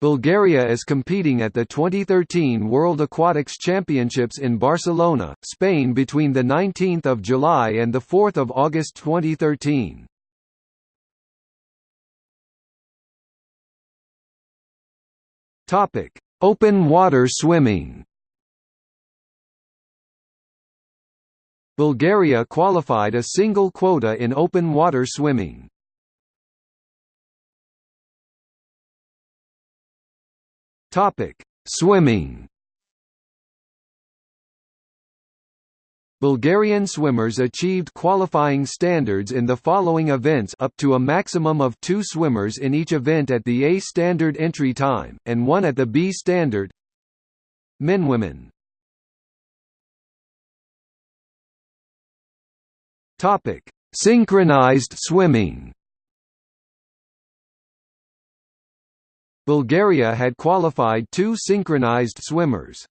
Bulgaria is competing at the 2013 World Aquatics Championships in Barcelona, Spain between 19 July and 4 August 2013. Open water swimming Bulgaria qualified a single quota in open water swimming. Topic: Swimming. Bulgarian swimmers achieved qualifying standards in the following events up to a maximum of two swimmers in each event at the A standard entry time, and one at the B standard. Men Women. Synchronized swimming Bulgaria had qualified two synchronized swimmers.